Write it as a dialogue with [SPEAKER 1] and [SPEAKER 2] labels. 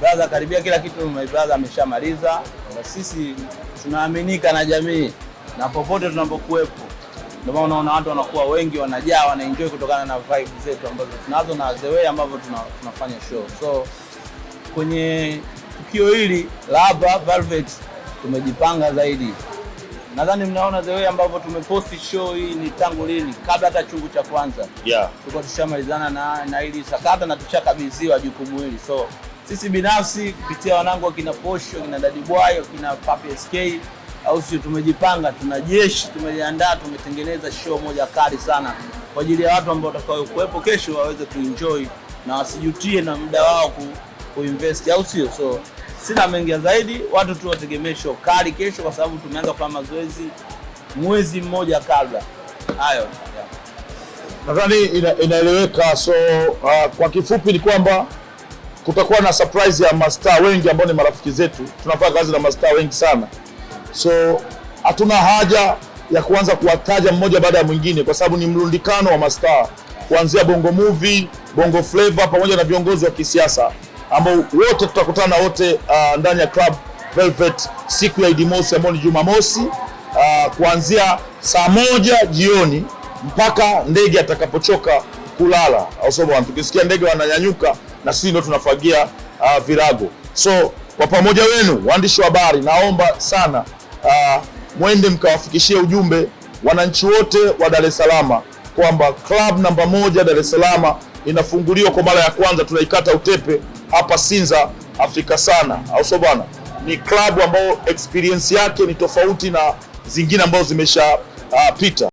[SPEAKER 1] brother, karibia kila kitu my brother ameshamaliza. Sisi tunaaminika na jamii na popote tunapokuwepo, ndio maana unaona watu wanakuwa wengi, wanajaa, wanaenjoy kutokana na vibe zetu ambazo tunazo na the way ambavyo tuna, tunafanya show. So kwenye tukio hili la Velvet tumejipanga zaidi. Nadhani mnaona the way ambavyo tumeposti show hii ni tangu lini, kabla hata chungu cha kwanza
[SPEAKER 2] Yeah.
[SPEAKER 1] tulikuwa tushamalizana na, na hili sakata na tushakabidhiwa jukumu hili. So sisi binafsi kupitia wanangu wakina Posho, kina Dadi Bwayo, kina Papi SK au sio, tumejipanga, tuna jeshi, tumejiandaa, tumetengeneza show moja kali sana kwa ajili ya watu ambao watakao kuwepo kesho waweze kuenjoy na wasijutie na muda wao ku, kuinvest au sio? So sina mengi zaidi, watu tu wategemee show kali kesho, kwa sababu tumeanza kufanya mazoezi mwezi mmoja kabla. Hayo.
[SPEAKER 2] Nadhani ina, inaeleweka. So uh, kwa kifupi ni kwamba kutakuwa na surprise ya mastaa wengi ambao ni marafiki zetu. Tunafanya kazi na mastaa wengi sana, so hatuna haja ya kuanza kuwataja mmoja baada ya mwingine, kwa sababu ni mrundikano wa mastaa kuanzia Bongo Movie, Bongo Flava pamoja na viongozi wa kisiasa ambao wote tutakutana wote uh, ndani ya Club Velvet siku ya Idi Mosi ambayo ni Jumamosi uh, kuanzia saa moja jioni mpaka ndege atakapochoka kulala, au? Tukisikia ndege wananyanyuka, na sisi ndio tunafagia uh, virago. So kwa pamoja wenu waandishi wa habari, naomba sana uh, mwende mkawafikishie ujumbe wananchi wote wa Dar es Salaam kwamba club namba moja Dar es Salaam inafunguliwa kwa mara ya kwanza, tunaikata utepe hapa Sinza Afrika sana, au sio bwana? Ni club ambayo experience yake ni tofauti na zingine ambazo zimeshapita. uh, pita.